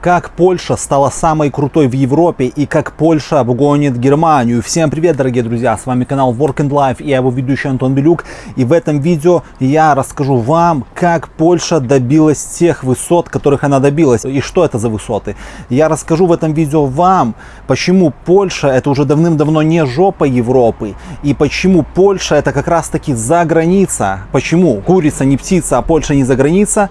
как Польша стала самой крутой в Европе и как Польша обгонит Германию. Всем привет, дорогие друзья, с вами канал Work and Life и я его ведущий Антон Белюк. И в этом видео я расскажу вам, как Польша добилась тех высот, которых она добилась. И что это за высоты. Я расскажу в этом видео вам, почему Польша это уже давным-давно не жопа Европы. И почему Польша это как раз таки за граница. Почему курица не птица, а Польша не за граница.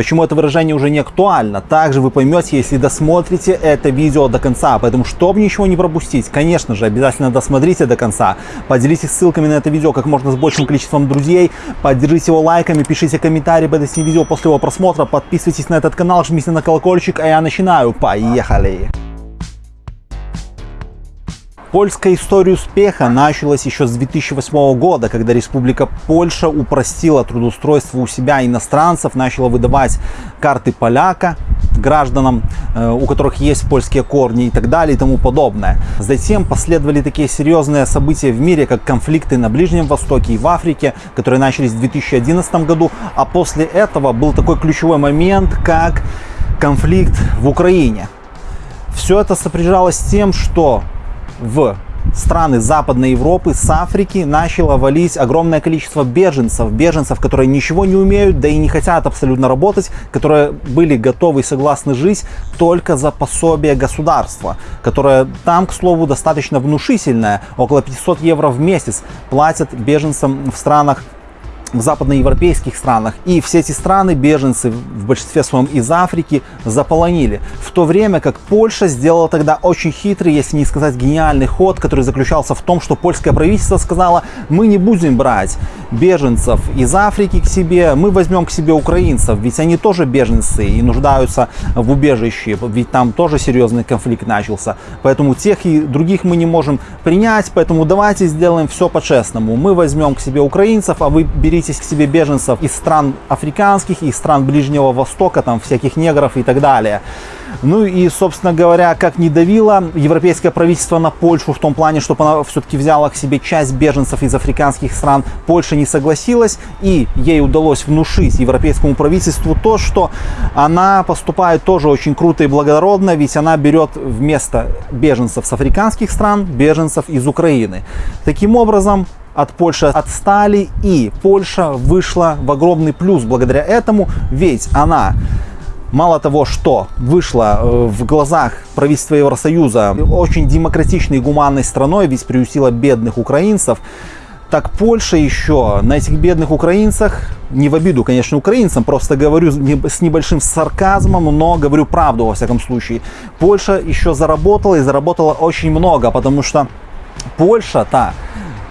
Почему это выражение уже не актуально, также вы поймете, если досмотрите это видео до конца. Поэтому, чтобы ничего не пропустить, конечно же, обязательно досмотрите до конца. Поделитесь ссылками на это видео как можно с большим количеством друзей. Поддержите его лайками, пишите комментарии под этим видео после его просмотра. Подписывайтесь на этот канал, жмите на колокольчик, а я начинаю. Поехали! Польская история успеха началась еще с 2008 года, когда Республика Польша упростила трудоустройство у себя иностранцев, начала выдавать карты поляка гражданам, э, у которых есть польские корни и так далее и тому подобное. Затем последовали такие серьезные события в мире, как конфликты на Ближнем Востоке и в Африке, которые начались в 2011 году, а после этого был такой ключевой момент, как конфликт в Украине. Все это сопряжалось с тем, что в страны Западной Европы с Африки начало валить огромное количество беженцев, беженцев, которые ничего не умеют, да и не хотят абсолютно работать, которые были готовы и согласны жить только за пособие государства, которое там, к слову, достаточно внушительное, около 500 евро в месяц платят беженцам в странах в западноевропейских странах. И все эти страны беженцы в большинстве своем из Африки заполонили. В то время как Польша сделала тогда очень хитрый, если не сказать гениальный ход, который заключался в том, что польское правительство сказало, мы не будем брать беженцев из Африки к себе, мы возьмем к себе украинцев, ведь они тоже беженцы и нуждаются в убежище, ведь там тоже серьезный конфликт начался. Поэтому тех и других мы не можем принять, поэтому давайте сделаем все по-честному. Мы возьмем к себе украинцев, а вы берите беритесь к себе беженцев из стран африканских, из стран Ближнего Востока, там всяких негров и так далее. Ну и, собственно говоря, как не давило европейское правительство на Польшу в том плане, чтобы она все-таки взяла к себе часть беженцев из африканских стран, Польша не согласилась, и ей удалось внушить европейскому правительству то, что она поступает тоже очень круто и благородно, ведь она берет вместо беженцев с африканских стран беженцев из Украины. Таким образом, от Польши отстали, и Польша вышла в огромный плюс благодаря этому, ведь она мало того, что вышла э, в глазах правительства Евросоюза очень демократичной и гуманной страной, ведь приютила бедных украинцев, так Польша еще на этих бедных украинцах, не в обиду, конечно, украинцам, просто говорю с небольшим сарказмом, но говорю правду во всяком случае. Польша еще заработала и заработала очень много, потому что Польша-то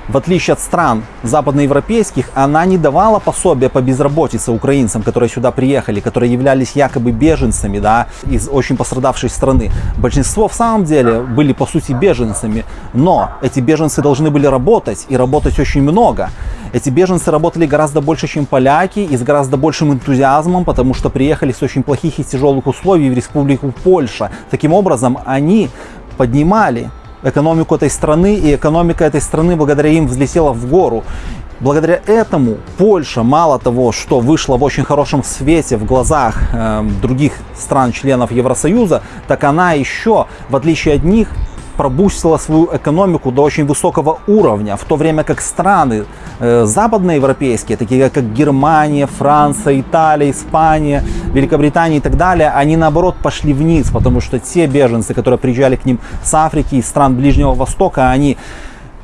в отличие от стран западноевропейских, она не давала пособия по безработице украинцам, которые сюда приехали, которые являлись якобы беженцами да, из очень пострадавшей страны. Большинство в самом деле были по сути беженцами, но эти беженцы должны были работать и работать очень много. Эти беженцы работали гораздо больше, чем поляки и с гораздо большим энтузиазмом, потому что приехали с очень плохих и тяжелых условий в республику Польша. Таким образом, они поднимали экономику этой страны, и экономика этой страны благодаря им взлетела в гору. Благодаря этому Польша, мало того, что вышла в очень хорошем свете в глазах э, других стран-членов Евросоюза, так она еще, в отличие от них, пробустила свою экономику до очень высокого уровня, в то время как страны э, западноевропейские, такие как Германия, Франция, Италия, Испания, Великобритания и так далее, они наоборот пошли вниз, потому что те беженцы, которые приезжали к ним с Африки и стран Ближнего Востока, они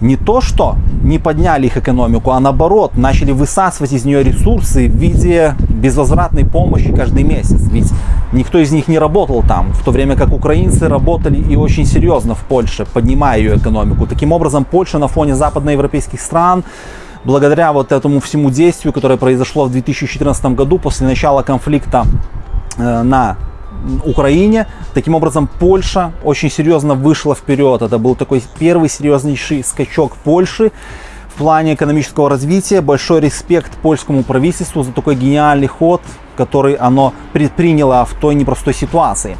не то что не подняли их экономику, а наоборот начали высасывать из нее ресурсы в виде безвозвратной помощи каждый месяц. Ведь никто из них не работал там, в то время как украинцы работали и очень серьезно в Польше, поднимая ее экономику. Таким образом, Польша на фоне западноевропейских стран благодаря вот этому всему действию, которое произошло в 2014 году после начала конфликта э, на Украине. Таким образом, Польша очень серьезно вышла вперед. Это был такой первый серьезнейший скачок Польши в плане экономического развития. Большой респект польскому правительству за такой гениальный ход, который оно предприняло в той непростой ситуации.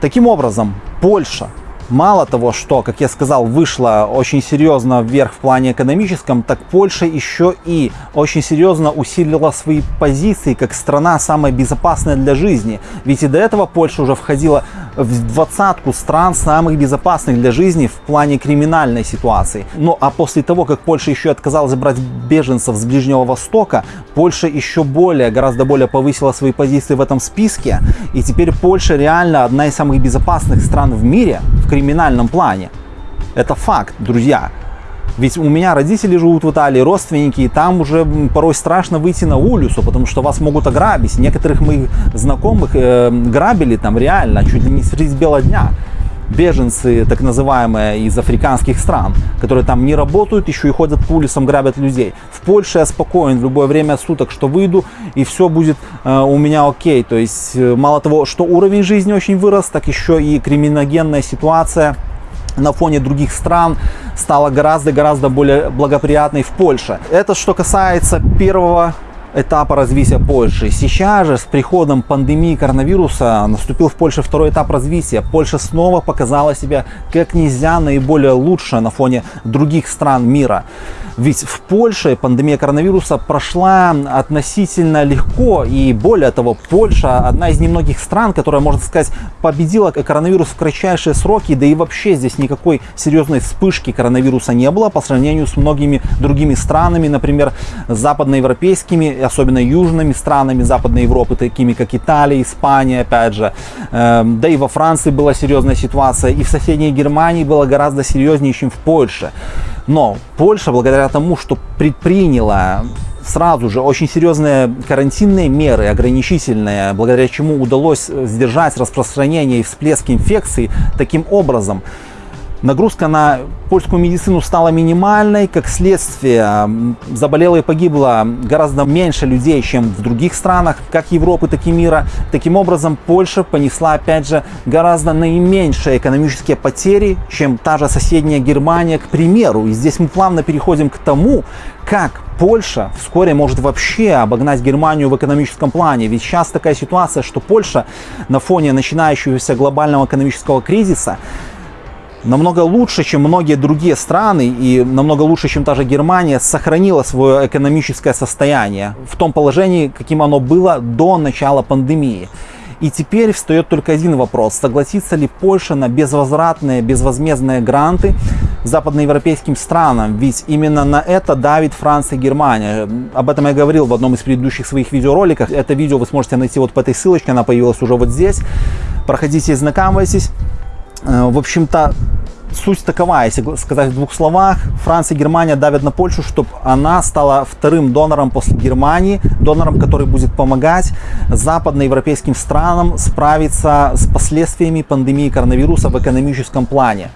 Таким образом, Польша мало того, что, как я сказал, вышла очень серьезно вверх в плане экономическом, так Польша еще и очень серьезно усилила свои позиции как страна самая безопасная для жизни. Ведь и до этого Польша уже входила в двадцатку стран самых безопасных для жизни в плане криминальной ситуации. Ну а после того, как Польша еще отказалась брать беженцев с Ближнего Востока, Польша еще более, гораздо более повысила свои позиции в этом списке. И теперь Польша реально одна из самых безопасных стран в мире криминальном плане. Это факт, друзья. Ведь у меня родители живут в Италии, родственники, и там уже порой страшно выйти на улицу, потому что вас могут ограбить. Некоторых моих знакомых э, грабили там реально, чуть ли не средь бела дня. Беженцы, так называемые, из африканских стран, которые там не работают, еще и ходят по улицам, грабят людей. В Польше я спокоен в любое время суток, что выйду, и все будет э, у меня окей. То есть, э, мало того, что уровень жизни очень вырос, так еще и криминогенная ситуация – на фоне других стран стала гораздо-гораздо более благоприятной в Польше. Это что касается первого этапа развития Польши. Сейчас же с приходом пандемии коронавируса наступил в Польше второй этап развития. Польша снова показала себя как нельзя наиболее лучше на фоне других стран мира. Ведь в Польше пандемия коронавируса прошла относительно легко. И более того, Польша одна из немногих стран, которая, можно сказать, победила коронавирус в кратчайшие сроки. Да и вообще здесь никакой серьезной вспышки коронавируса не было по сравнению с многими другими странами, например, западноевропейскими, особенно южными странами Западной Европы, такими как Италия, Испания, опять же. Эм, да и во Франции была серьезная ситуация. И в соседней Германии было гораздо серьезнее, чем в Польше. Но Польша, благодаря тому, что предприняла сразу же очень серьезные карантинные меры, ограничительные, благодаря чему удалось сдержать распространение и всплеск инфекции таким образом, Нагрузка на польскую медицину стала минимальной, как следствие заболело и погибло гораздо меньше людей, чем в других странах, как Европы, так и мира. Таким образом, Польша понесла, опять же, гораздо наименьшие экономические потери, чем та же соседняя Германия, к примеру. И здесь мы плавно переходим к тому, как Польша вскоре может вообще обогнать Германию в экономическом плане. Ведь сейчас такая ситуация, что Польша на фоне начинающегося глобального экономического кризиса намного лучше, чем многие другие страны и намного лучше, чем та же Германия, сохранила свое экономическое состояние в том положении, каким оно было до начала пандемии. И теперь встает только один вопрос. Согласится ли Польша на безвозвратные, безвозмездные гранты западноевропейским странам? Ведь именно на это давит Франция и Германия. Об этом я говорил в одном из предыдущих своих видеороликов. Это видео вы сможете найти вот по этой ссылочке, она появилась уже вот здесь. Проходите и знакомьтесь. Э, в общем-то, суть такова, если сказать в двух словах, Франция и Германия давят на Польшу, чтобы она стала вторым донором после Германии, донором, который будет помогать западноевропейским странам справиться с последствиями пандемии коронавируса в экономическом плане.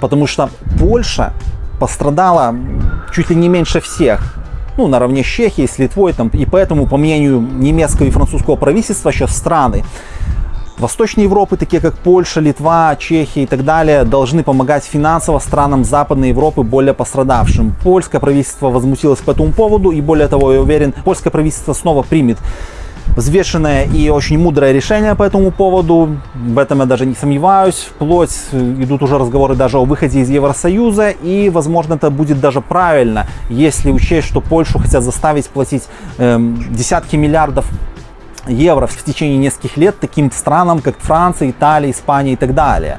Потому что Польша пострадала чуть ли не меньше всех ну, наравне с Чехией, с Литвой, там, и поэтому, по мнению немецкого и французского правительства, сейчас страны Восточной Европы, такие как Польша, Литва, Чехия и так далее, должны помогать финансово странам Западной Европы более пострадавшим. Польское правительство возмутилось по этому поводу и более того, я уверен, польское правительство снова примет взвешенное и очень мудрое решение по этому поводу. В этом я даже не сомневаюсь. Вплоть идут уже разговоры даже о выходе из Евросоюза. И, возможно, это будет даже правильно, если учесть, что Польшу хотят заставить платить эм, десятки миллиардов евро в течение нескольких лет таким странам, как Франция, Италия, Испания и так далее.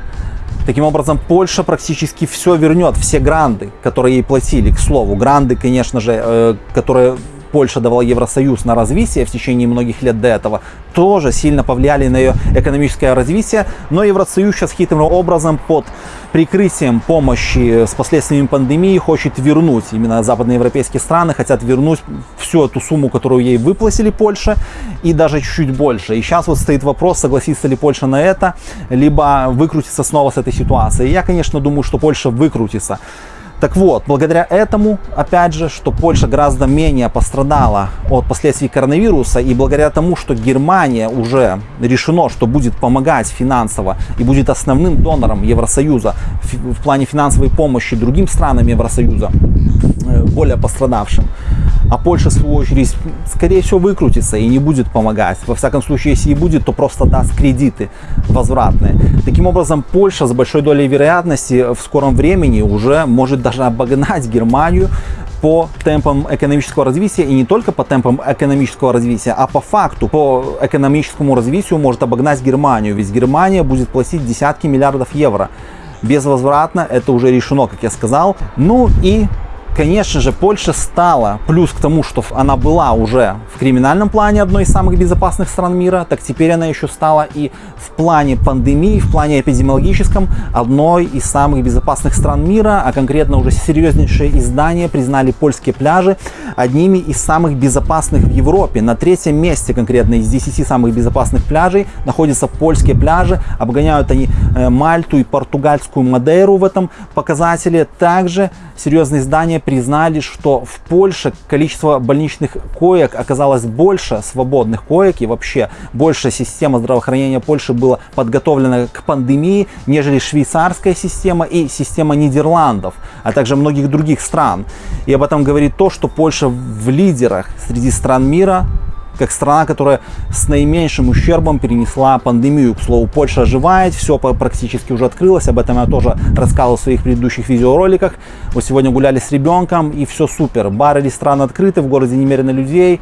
Таким образом, Польша практически все вернет, все гранды, которые ей платили. К слову, гранды, конечно же, э, которые Польша давала Евросоюз на развитие в течение многих лет до этого, тоже сильно повлияли на ее экономическое развитие. Но Евросоюз сейчас хитрым образом под прикрытием помощи с последствиями пандемии хочет вернуть, именно западноевропейские страны хотят вернуть всю эту сумму, которую ей выплатили Польше, и даже чуть-чуть больше. И сейчас вот стоит вопрос, согласится ли Польша на это, либо выкрутиться снова с этой ситуации. Я, конечно, думаю, что Польша выкрутится. Так вот, благодаря этому, опять же, что Польша гораздо менее пострадала от последствий коронавируса, и благодаря тому, что Германия уже решено, что будет помогать финансово и будет основным донором Евросоюза в плане финансовой помощи другим странам Евросоюза, э, более пострадавшим, а Польша, в свою очередь, скорее всего, выкрутится и не будет помогать. Во всяком случае, если и будет, то просто даст кредиты возвратные. Таким образом, Польша с большой долей вероятности в скором времени уже может даже обогнать Германию по темпам экономического развития и не только по темпам экономического развития, а по факту, по экономическому развитию может обогнать Германию, ведь Германия будет платить десятки миллиардов евро. Безвозвратно это уже решено, как я сказал. Ну и Конечно же, Польша стала, плюс к тому, что она была уже в криминальном плане одной из самых безопасных стран мира, так теперь она еще стала и в плане пандемии, в плане эпидемиологическом одной из самых безопасных стран мира, а конкретно уже серьезнейшие издания признали польские пляжи одними из самых безопасных в Европе. На третьем месте конкретно из 10 самых безопасных пляжей находятся польские пляжи, обгоняют они э, Мальту и португальскую Мадейру в этом показателе. Также серьезные издания признали, что в Польше количество больничных коек оказалось больше, свободных коек, и вообще больше система здравоохранения Польши была подготовлена к пандемии, нежели швейцарская система и система Нидерландов, а также многих других стран. И об этом говорит то, что Польша в лидерах среди стран мира как страна, которая с наименьшим ущербом перенесла пандемию. К слову, Польша оживает, все практически уже открылось, об этом я тоже рассказывал в своих предыдущих видеороликах. Вот сегодня гуляли с ребенком, и все супер. Бары, рестораны открыты, в городе немерено людей,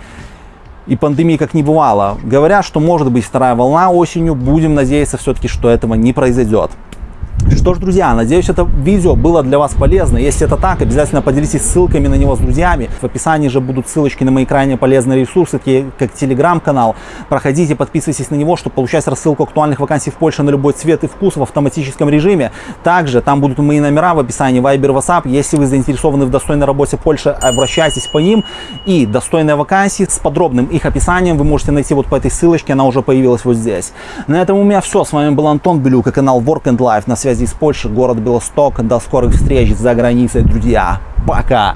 и пандемии как не бывало. Говорят, что может быть вторая волна осенью, будем надеяться все-таки, что этого не произойдет. Что ж, друзья, надеюсь, это видео было для вас полезно. Если это так, обязательно поделитесь ссылками на него с друзьями. В описании же будут ссылочки на мои крайне полезные ресурсы, такие как телеграм-канал. Проходите, подписывайтесь на него, чтобы получать рассылку актуальных вакансий в Польше на любой цвет и вкус в автоматическом режиме. Также там будут мои номера в описании Viber, WhatsApp. Если вы заинтересованы в достойной работе Польши, обращайтесь по ним. И достойные вакансии с подробным их описанием вы можете найти вот по этой ссылочке, она уже появилась вот здесь. На этом у меня все. С вами был Антон Белюк и канал Work and Life на связи из Польши, город Белосток. До скорых встреч за границей, друзья. Пока!